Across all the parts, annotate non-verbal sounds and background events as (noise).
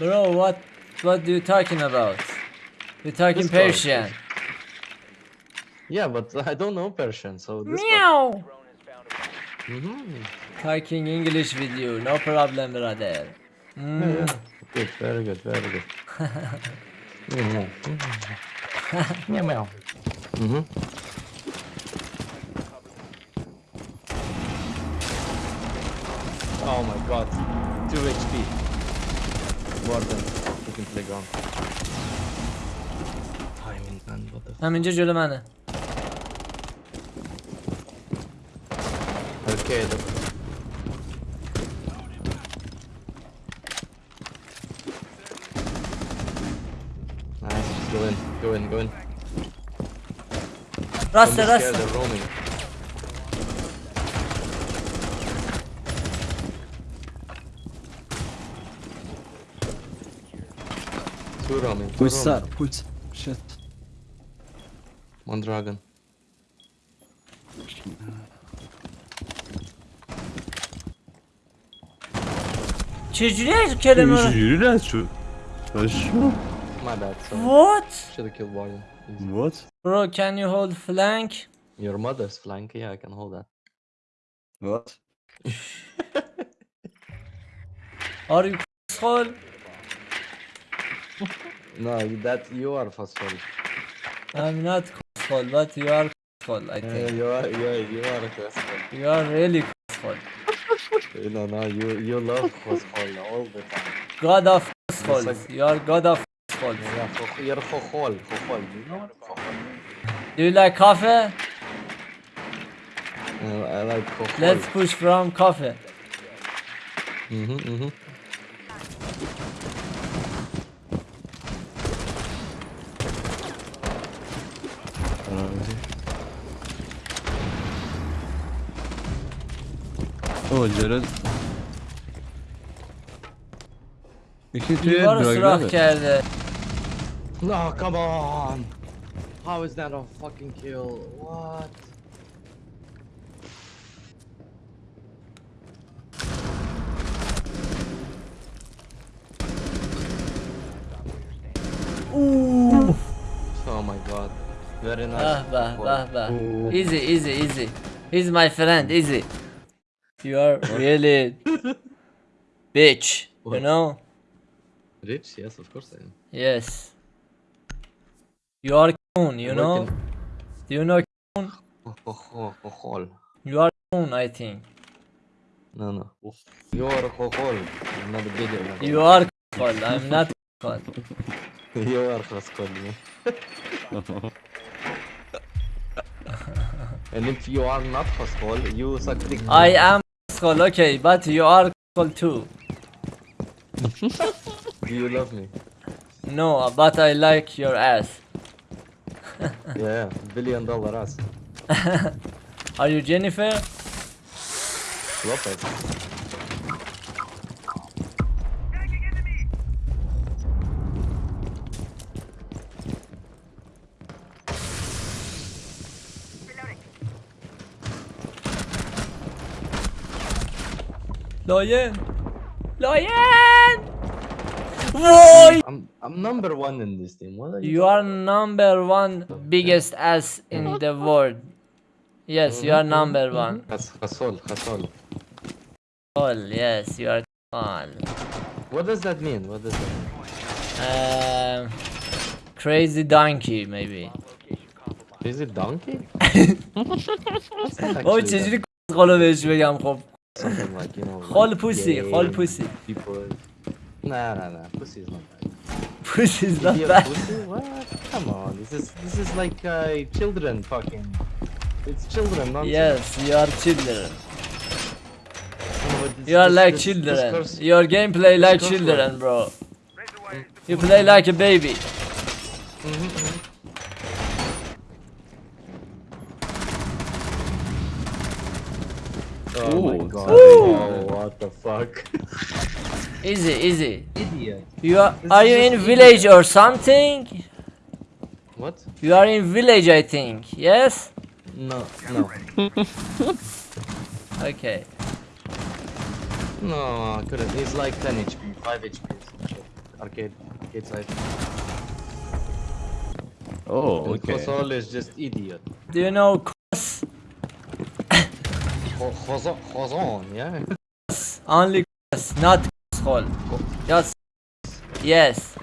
Bro, what what are you talking about? You're talking Discord. Persian. Yeah, but I don't know Persian, so this Meow. Mm-hmm. Talking English with you, no problem, brother. Yeah, Mm. yeah. Good, very good, very good. mm-hmm. (laughs) meow meow. Mm-hmm. Oh my god. 2 HP. Bu arada looking for the gun. I mean, man, what the? I'm injured, you're man. Okay, the. Nice, just go in, go in, go in. Rasta, Rasta. They're roaming. Put Pulsar, Put Shit. Mandragon. Чужие Kerem? Чужие решу. Хорошо. My bad, sorry. What? Should've killed Warden. What? Bro, can you hold flank? Your mother's flank, yeah, I can hold that. What? Are you (laughs) asshole? no, that you are forceful. I'm not forceful, but you are forceful, I think. You are, you are, you are forceful. You are really forceful. you know, no, you you love forceful all the time. God of forceful. Like... You are God of forceful. Yeah, you're forceful, forceful. Do you like coffee? I like coffee. Let's push from coffee. Mhm, mm mhm. Mm جلد یکی توی دیوار رو سوراخ دراگرامه کرده. No, come on. How is that a fucking kill? What? Ooh. Oh my god. Very nice. Ah, bah, khokhol. bah, bah. Ooh. Easy, easy, easy. He's my friend, easy. You are really bitch, you know? Rich? Yes, of course I am. Yes. You are coon, you know? Working- Do you know? Khokhol. You are coon, I think. No, no. You are khokhol. I'm not a video. man. You are cool. I'm not (laughs) cool. You are khokhol. man. (laughs) And if you are not khokhol, you suck dick. I am okay, but you are cool too. (laughs) Do you love me? No, but I like your ass. (laughs) Yeah, billion dollar ass. (laughs) Are you Jennifer? Lopez. Lion! Lion! Whoa! I'm I'm number one in this team. What are you? You are number one biggest ass in the world. Yes, you are number one. Khas- Khasol, khasol. Cool, yes, you are cool. What does that mean? What does that mean? Um, crazy donkey, maybe. Is it donkey? بابا چجوری قولو بهش بگم خب something like you know. Whole like pussy, whole pussy. People. Nah, nah, nah. Pussy is not bad. Pussy is not bad. Pussy? What? Come on. This is this is like uh, children fucking. It's children, not. Yes, you are children. You are like children. Your gameplay like children, bro. You play like a baby. Mm -hmm. Oh my god. sorry. Oh, what the fuck? (laughs) Easy, easy Idiot. You are, This are you just in village or something? What? You are in village I think, yes? No, no. (laughs) Okay No, I couldn't. He's like 10 HP, 5 HP. or some shit. Arcade. Arcade side. Oh, And okay. Khosol is just idiot. Do you know Khazan, yeah? Only yes, not (laughs) hole. Yes. Yes.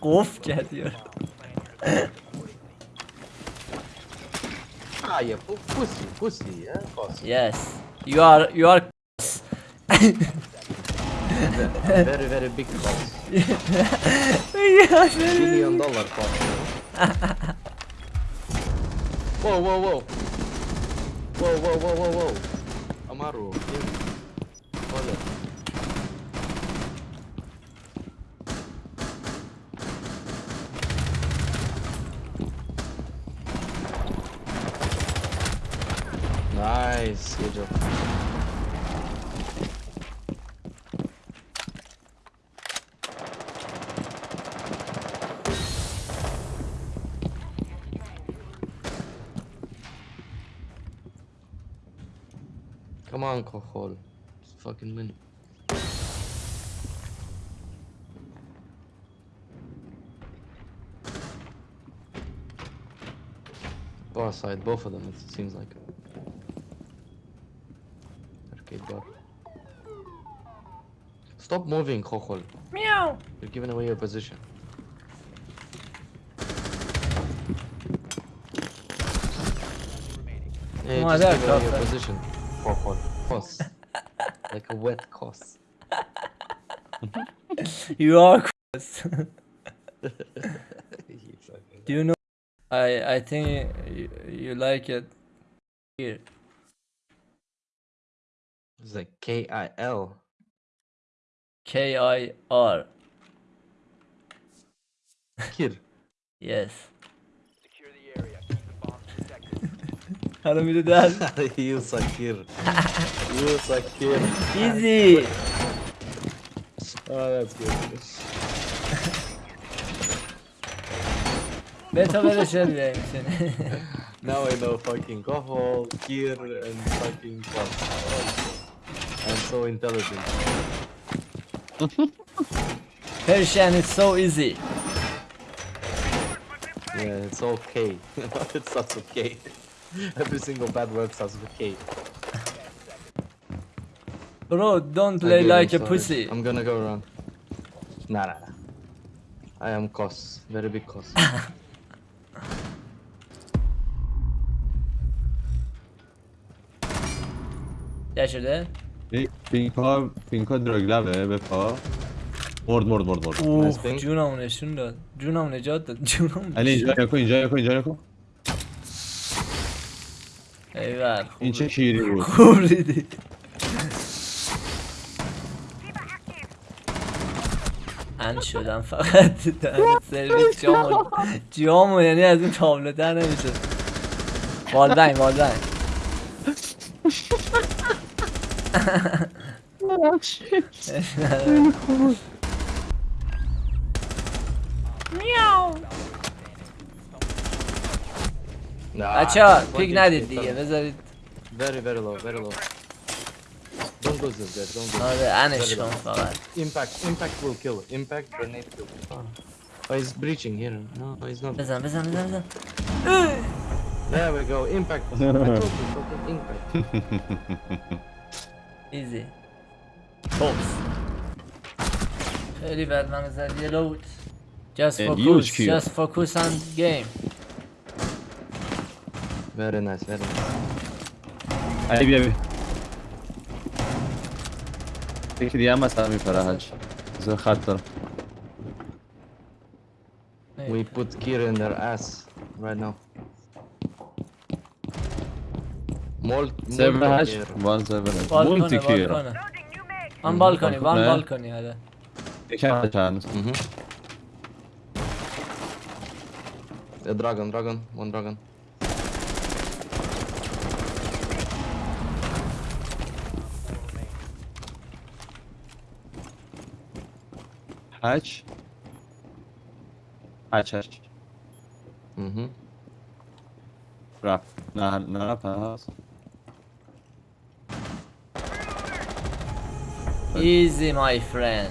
Kof geliyor. ah, yeah, pussy, pussy, yeah. Yes, you are, you are. (laughs) (laughs) Very, very big Khos. Yeah, Billion dollar Khos. whoa, whoa, whoa. Whoa, whoa, whoa, whoa, whoa. Amaru, yeah. Hold it. Nice, good job. Come on, Kohol. Just fucking win. Bar side, both of them, it seems like. Arcade bar. Stop moving, Kohol. Meow. You're giving away your position. Yeah, Come just there, give away your position. Kohol. Cos. (laughs) like a wet cos. (laughs) You are Kos. (laughs) Do you know? I I think you, you like it here. It's like K I L. K I R. Kir. Yes. Hello, Mr. Dad. you Sakir. you Sakir. Easy. Oh, that's good. That's how better shell (laughs) Now I know fucking Kohol, Kir, and fucking Kof. I'm so intelligent. Persian is so easy. Yeah, it's okay. (laughs) it's not okay. (laughs) Every single bad word starts with K. Bro, don't play like a pussy. I'm gonna go wrong. Nah, nah, nah. I am cos. Very big cos. Gel şurada. Pinka, Pinka drogler ve vefa. Mord mord mord mord. Oh, Juna mı ne şunu da. Juna mı ne cevap da. Juna mı? Ali hani Juna yako, Juna yako, Juna yako. ایول این چه شیری بود خوب ریدی ان شدم فقط در سرویس جامو جامو یعنی از این تابلو در نمیشه والبنگ والبنگ Nah, بچه ها fucking پیک ندید shit, دیگه don't- بذارید Very, very low, very low. Don't lose this, guys. Don't lose. آره انش کن فقط Impact, impact will kill. Impact grenade kill. Oh, he's breaching here. No, he's not. بزن بزن بزن بزن There we go. Impact. (laughs) I told you, fucking impact. ایزی (laughs) توپس خیلی بد من زد یه لوت Just And focus, huge kill. just focus on game Very nice, very nice. علی بیا بیا یکی دیگه هم مثلا میپره هج بذار خط دارم We put Kira in their ass right now. Molt, سرور هج Molto وان سرور هج بالکنه مولتی کیرا بالکنه آن بالکنی وان بالکنه. بالکنی آره یکم هج هنوز Mhm. A dragon, dragon, one dragon. Hatch. Hatch, aç. Mhm. Bra. Na, na, pass. Easy, my friend.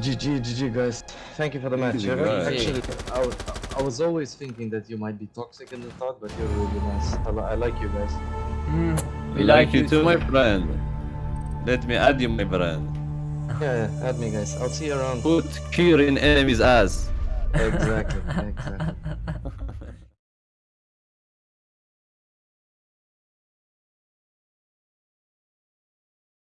GG, GG, guys. Thank you for the match. Actually, I, I was always thinking that you might be toxic in the thought, but you're really nice. I, I like you guys. Mm, we, like, like, you too, my friend. Let me add you, my friend. Yeah, yeah, add me, guys. I'll see you around. Put cure in enemy's ass. exactly, exactly. (laughs)